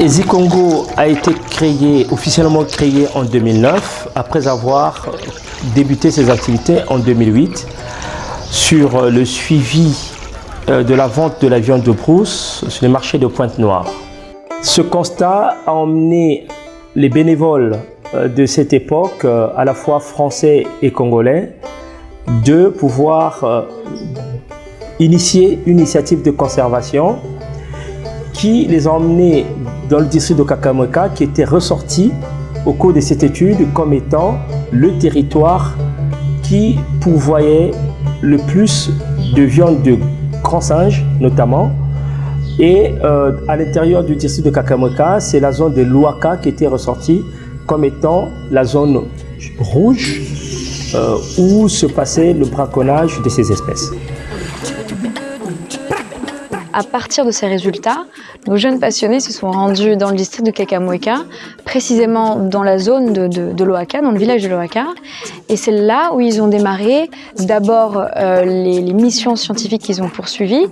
EZI Congo a été créé, officiellement créé en 2009, après avoir débuté ses activités en 2008 sur le suivi euh, de la vente de la viande de brousse sur le marché de Pointe-Noire. Ce constat a emmené les bénévoles de cette époque, euh, à la fois français et congolais, de pouvoir initier une initiative de conservation qui les a dans le district de Kakamweka qui était ressorti au cours de cette étude comme étant le territoire qui pourvoyait le plus de viande de grands singes notamment. Et euh, à l'intérieur du district de Kakamweka c'est la zone de Luaka qui était ressortie comme étant la zone rouge euh, où se passait le braconnage de ces espèces. À partir de ces résultats, nos jeunes passionnés se sont rendus dans le district de Kakamweka, précisément dans la zone de, de, dans le village de l'Oaka. Et c'est là où ils ont démarré d'abord euh, les, missions scientifiques qu'ils ont poursuivies.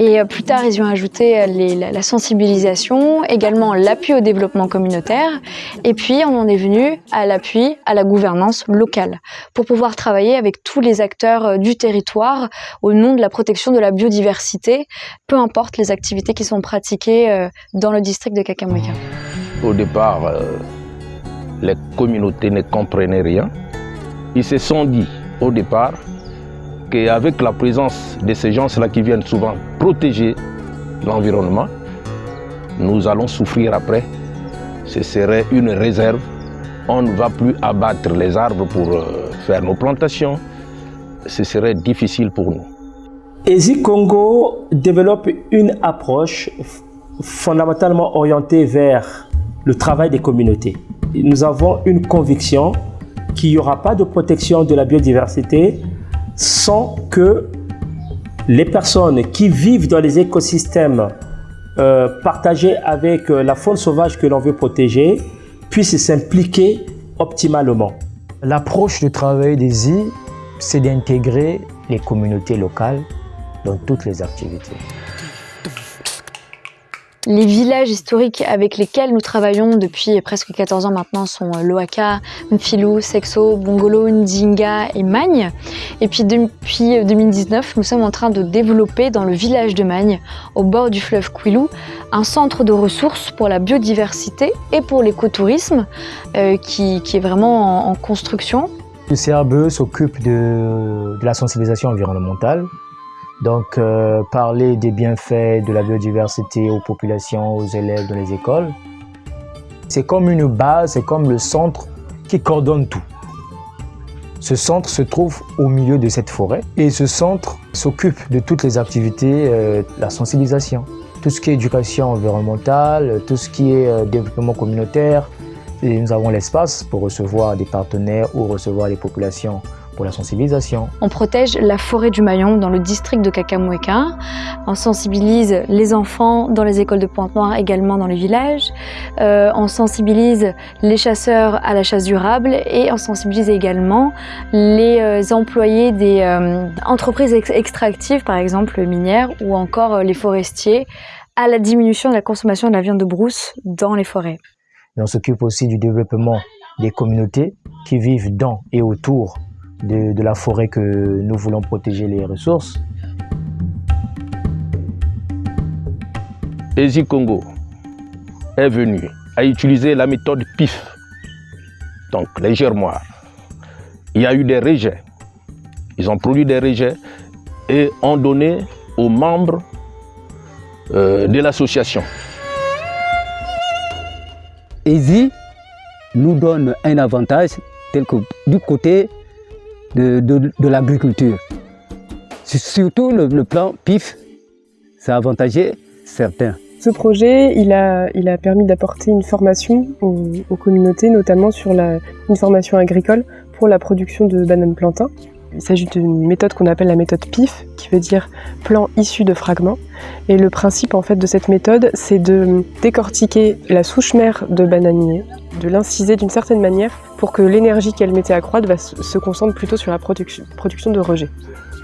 Et euh, plus tard, ils ont ajouté les, la, sensibilisation, également l'appui au développement communautaire. Et puis, on en est venu à l'appui à la gouvernance locale pour pouvoir travailler avec tous les acteurs euh, du territoire au nom de la protection de la biodiversité, peu importe les activités qui sont pratiquées dans le district de Kakamweka. Au départ, euh, les communautés ne comprenaient rien. Ils se sont dit au départ qu'avec la présence de ces gens-là qui viennent souvent protéger l'environnement, nous allons souffrir après. Ce serait une réserve. On ne va plus abattre les arbres pour euh, faire nos plantations. Ce serait difficile pour nous. EZI Congo développe une approche fondamentalement orientée vers le travail des communautés. Nous avons une conviction qu'il n'y aura pas de protection de la biodiversité sans que les personnes qui vivent dans les écosystèmes euh, partagés avec euh, la faune sauvage que l'on veut protéger puissent s'impliquer optimalement. L'approche de travail des I, c'est d'intégrer les communautés locales dans toutes les activités. Les villages historiques avec lesquels nous travaillons depuis presque 14 ans maintenant sont Loaka, Mfilou, Sexo, Bongolo, Ndinga et Magne. Et puis depuis 2019, nous sommes en train de développer dans le village de Magne, au bord du fleuve Quilou, un centre de ressources pour la biodiversité et pour l'écotourisme euh, qui, est vraiment en, en construction. Le CRBE s'occupe de, de la sensibilisation environnementale donc, euh, parler des bienfaits de la biodiversité aux populations, aux élèves dans les écoles, c'est comme une base, c'est comme le centre qui coordonne tout. Ce centre se trouve au milieu de cette forêt et ce centre s'occupe de toutes les activités, euh, la sensibilisation, tout ce qui est éducation environnementale, tout ce qui est euh, développement communautaire. Et nous avons l'espace pour recevoir des partenaires ou recevoir des populations pour la sensibilisation. On protège la forêt du Maillon dans le district de Kakamweka. On sensibilise les enfants dans les écoles de Pointe-Noire, également dans les villages. Euh, on sensibilise les chasseurs à la chasse durable et on sensibilise également les euh, employés des euh, entreprises ex extractives, par exemple minières, ou encore les forestiers, à la diminution de la consommation de la viande de brousse dans les forêts. Et on s'occupe aussi du développement des communautés qui vivent dans et autour de, de, la forêt que nous voulons protéger les ressources. EZI Congo est venu à utiliser la méthode PIF, donc les germoirs. Il y a eu des rejets. Ils ont produit des rejets et ont donné aux membres euh, de l'association. EZI nous donne un avantage tel que du côté de, de, l'agriculture. Surtout le, plan PIF, ça a avantagé certains. Ce projet, il a, permis d'apporter une formation aux, communautés, notamment sur une formation agricole pour la production de bananes plantains. Il s'agit d'une méthode qu'on appelle la méthode PIF, qui veut dire plan issu de fragments. Et le principe en fait de cette méthode, c'est de décortiquer la souche mère de bananier, de l'inciser d'une certaine manière pour que l'énergie qu'elle mettait à croître se concentre plutôt sur la production, de rejet.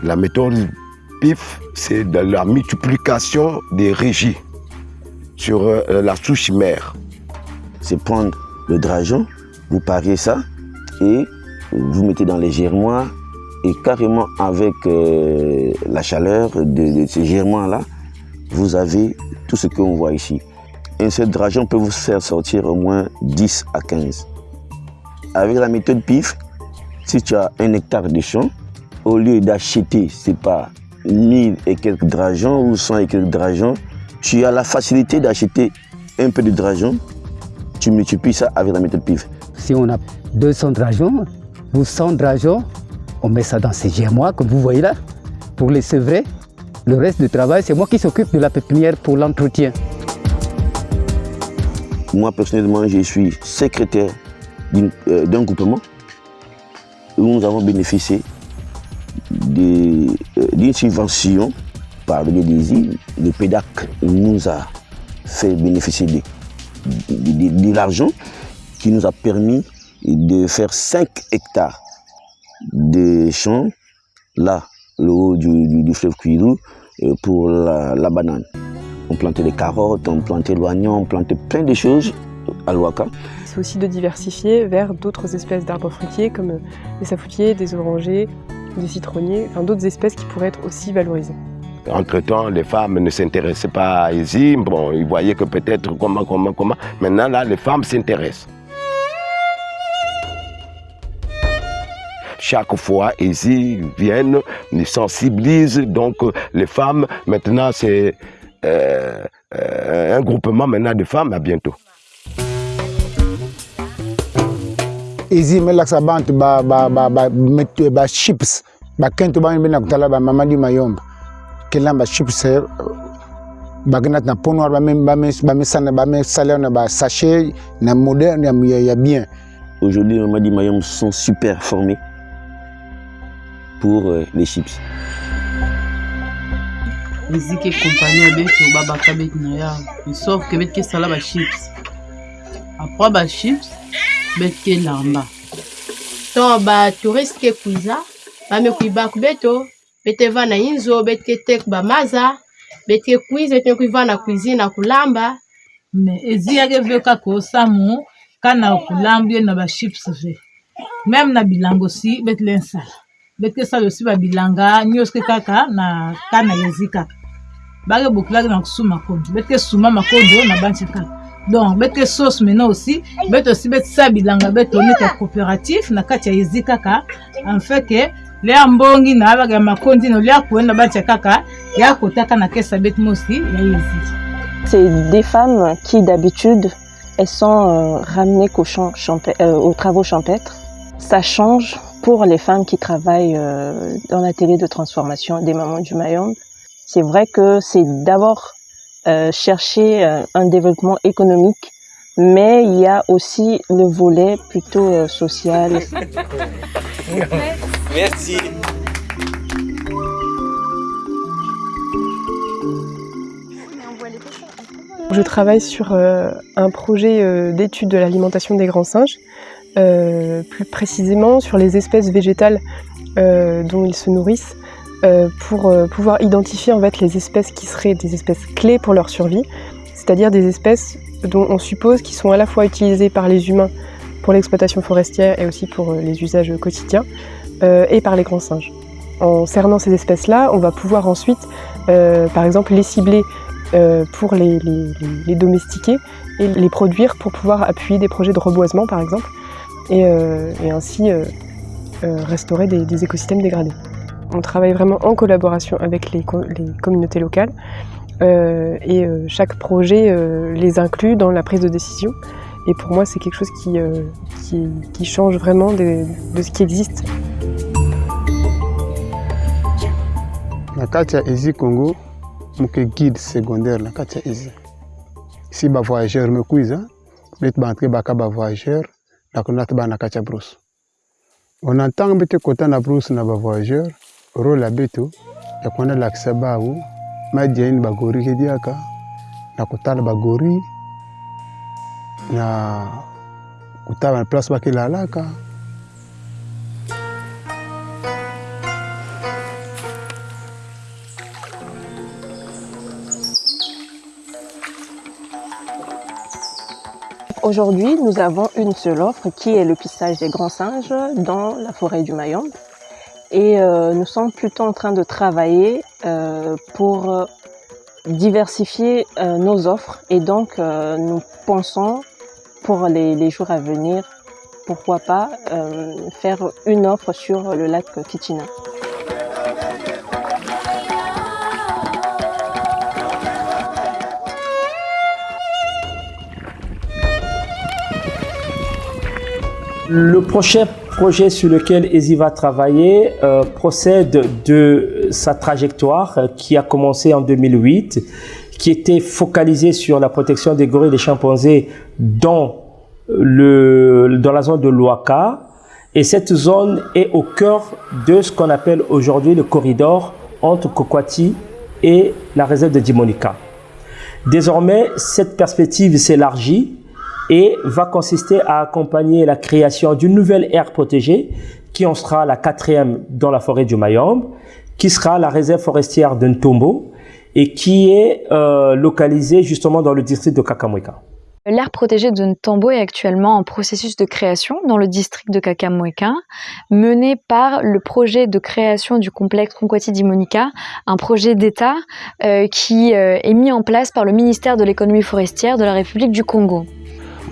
La méthode PIF, c'est la multiplication des régies sur euh, la souche mère. C'est prendre le drageon, vous pariez ça et vous mettez dans les germoirs et carrément avec euh, la chaleur de, ces germoirs-là, vous avez tout ce qu'on voit ici. Un seul drageon peut vous faire sortir au moins 10 à 15. Avec la méthode PIF, si tu as un hectare de champ, au lieu d'acheter, c'est pas 1000 et quelques drageons ou 100 et quelques drageons, tu as la facilité d'acheter un peu de drageons, tu multiplies ça avec la méthode PIF. Si on a 200 drageons ou 100 drageons, on met ça dans ces germoirs, comme vous voyez là, pour les sevrer. Le reste du travail, c'est moi qui s'occupe de la pépinière pour l'entretien. Moi, personnellement, je suis secrétaire euh, d'un groupement où nous avons bénéficié euh, d'une subvention par le îles. Le PEDAC nous a fait bénéficier de, de, de l'argent qui nous a permis de faire 5 hectares de champs, là, le haut du, du, du fleuve Cuirou, pour la, la, banane. On plantait des carottes, on plantait l'oignon, on plantait plein de choses à l'Ouaka. C'est aussi de diversifier vers d'autres espèces d'arbres fruitiers comme des safoutiers, des orangers, des citronniers, enfin d'autres espèces qui pourraient être aussi valorisées. Entre-temps, les femmes ne s'intéressaient pas à Isi. Bon, ils voyaient que peut-être comment, comment, comment. Maintenant, là, les femmes s'intéressent. Chaque fois, ils viennent, ils sensibilisent. Donc, les femmes, maintenant, c'est euh, euh, un groupement maintenant de femmes. À bientôt. izi melakisa bantu ba, ba, ba, ba, ba, ba chips bakento bangi bena kutala ba mamadi mayomba kela ba chips bakenda na peau noire bamesala bamesala na ba sachet na moderne ya, ya bien aujourd'hui mamadi mayomba sont super formés pour euh, les chips. Eziki kompani ya beti beti na yao esorke beti kesala bachips apres bachips beti kelamba to batouriste ke kuiza bamekui baku beto bete va na inzo beti ketek bamaza beti kekuiza beti mekui va na cuisine na kulamba me ezi yake ve kaka osamu kana kulamba ye na bachips ve meme na bilanga osi beti le kesala osi babilanga nyonso kaka na kana yezi kaka bake bokilaki na kosu makondo. Beti kesuma makondo na banti kaka. Donc beti ke sauce maintenant aussi. Beti osi beti sa bilanga ya coopérative na kati ya yezi kaka. En fait ke lia mbongi na abaka ya makondi na lia kuenda banti ya kaka ya kotaka na kesa beti mosi ya yezi c'est des femmes qui d'habitude elles sont euh, ramenées qu'au champ euh, aux travaux champêtres ça change pour les femmes qui travaillent euh, dans l'atelier de transformation des mamans du Mayombe. C'est vrai que c'est d'abord euh, chercher euh, un développement économique, mais il y a aussi le volet plutôt social. Merci. Je travaille sur un projet d'étude de l'alimentation des grands singes plus précisément sur les espèces végétales euh, dont ils se nourrissent euh, pour pouvoir identifier en fait les espèces qui seraient des espèces clés pour leur survie, c'est-à-dire des espèces dont on suppose qu'ils sont à la fois utilisées par les humains pour l'exploitation forestière et aussi pour les usages quotidiens et par les grands singes. En cernant ces espèces-là, on va pouvoir ensuite, par exemple, les cibler pour les, les, les domestiquer et les produire pour pouvoir appuyer des projets de reboisement, par exemple, et, euh, et ainsi euh, euh, restaurer des, écosystèmes dégradés. On travaille vraiment en collaboration avec les, communautés locales et chaque projet les inclut dans la prise de décision. Et pour moi, c'est quelque chose qui, qui, change vraiment de, ce qui existe. guide secondaire lakunda ti ba na kâ ti abrousse on entend mbi ti kota na abrousse na bavoyageur oro labe to e kue na lakisa ba awo ma dia ini bagori kedi aka na kuta ala bagori na kuta ala na place ba kila ala aka Aujourd'hui, nous avons une seule offre qui est le pissage des grands singes dans la forêt du Mayombe. Et euh, nous sommes plutôt en train de travailler euh, pour euh, diversifier euh, nos offres. Et donc, euh, nous pensons pour les, les jours à venir, pourquoi pas euh, faire une offre sur le lac Kichina. Le prochain projet sur lequel ESI va travailler euh, procède de sa trajectoire euh, qui a commencé en 2008, qui était focalisée sur la protection des gorilles et des chimpanzés dans, le, dans la zone de l'Ouaka. Et cette zone est au cœur de ce qu'on appelle aujourd'hui le corridor entre Kokwati et la réserve de Dimonika. Désormais, cette perspective s'élargit et va consister à accompagner la création d'une nouvelle aire protégée qui en sera la quatrième dans la forêt du Mayombe, qui sera la réserve forestière de Ntombo et qui est euh, localisée justement dans le district de Kakamweka. L'aire protégée de Ntombo est actuellement en processus de création dans le district de Kakamweka, mené par le projet de création du complexe Conquati d'Imonica, un projet d'État euh, qui euh, est mis en place par le ministère de l'économie forestière de la République du Congo.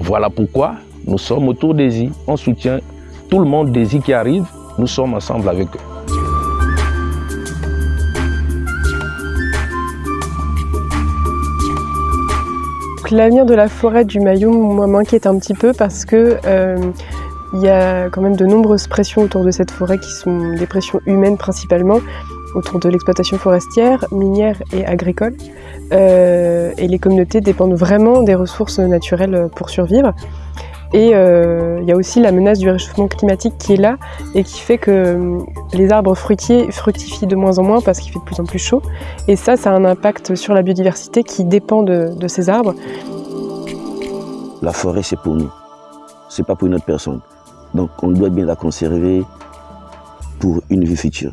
Voilà pourquoi nous sommes autour des îles. On soutient tout le monde des îles qui arrive. Nous sommes ensemble avec eux. L'avenir de la forêt du Mayum, moi, m'inquiète un petit peu parce que euh, il y a quand même de nombreuses pressions autour de cette forêt qui sont des pressions humaines principalement, autour de l'exploitation forestière, minière et agricole. Euh, et les communautés dépendent vraiment des ressources naturelles pour survivre. Et euh, il y a aussi la menace du réchauffement climatique qui est là et qui fait que euh, les arbres fruitiers fructifient de moins en moins parce qu'il fait de plus en plus chaud. Et ça, ça a un impact sur la biodiversité qui dépend de, de ces arbres. La forêt, c'est pour nous. C'est pas pour une autre personne. Donc, on doit bien la conserver pour une vie future.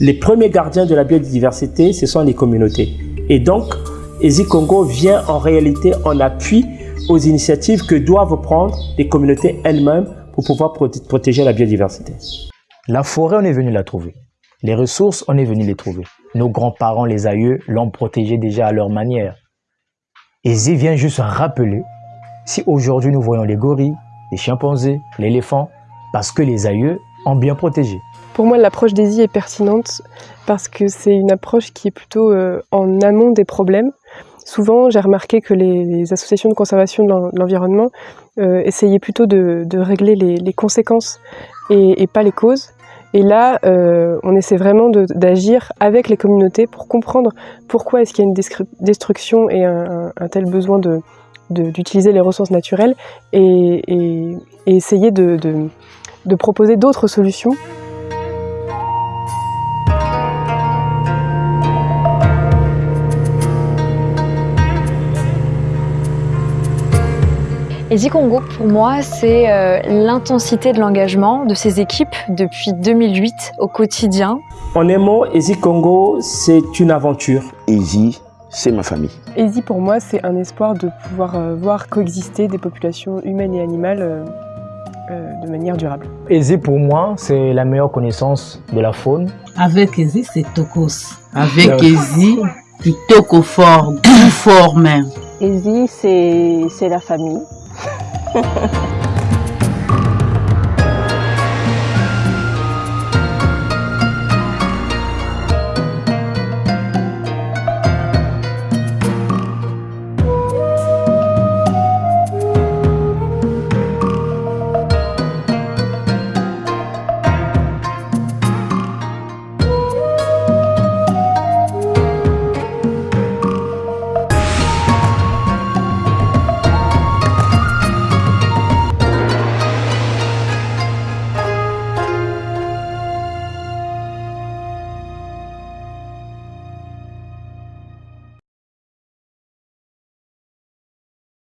Les premiers gardiens de la biodiversité, ce sont les communautés. Et donc, ESI Congo vient en réalité en appui aux initiatives que doivent prendre les communautés elles-mêmes pour pouvoir proté- protéger la biodiversité. La forêt, on est venu la trouver. Les ressources, on est venu les trouver. Nos grands-parents, les aïeux, l'ont protégée déjà à leur manière. Zé vient juste rappeler, si aujourd'hui nous voyons les gorilles, les chimpanzés, l'éléphant, parce que les aïeux ont bien protégé. Pour moi, l'approche d'ESI est pertinente parce que c'est une approche qui est plutôt euh, en amont des problèmes. Souvent, j'ai remarqué que les, associations de conservation de l'en- de l'environnement euh, essayaient plutôt de, régler les, conséquences et, pas les causes. Et là, euh, on essaie vraiment d'agir avec les communautés pour comprendre pourquoi est-ce qu'il y a une destruction et un, tel besoin de de- d'utiliser les ressources naturelles et, essayer de proposer d'autres solutions ESI Congo, pour moi, c'est euh, l'intensité de l'engagement de ces équipes depuis 2008 au quotidien. En un mot, ESI Congo, c'est une aventure. ESI, c'est ma famille. ESI pour moi, c'est un espoir de pouvoir euh, voir coexister des populations humaines et animales euh, euh, de manière durable. Aisé pour moi, c'est la meilleure connaissance de la faune. Avec Ezi, c'est Tokos. Avec Euh, Ezi, kitoko fort, goût fort même. C'est c'est la famille. Ha ha ha.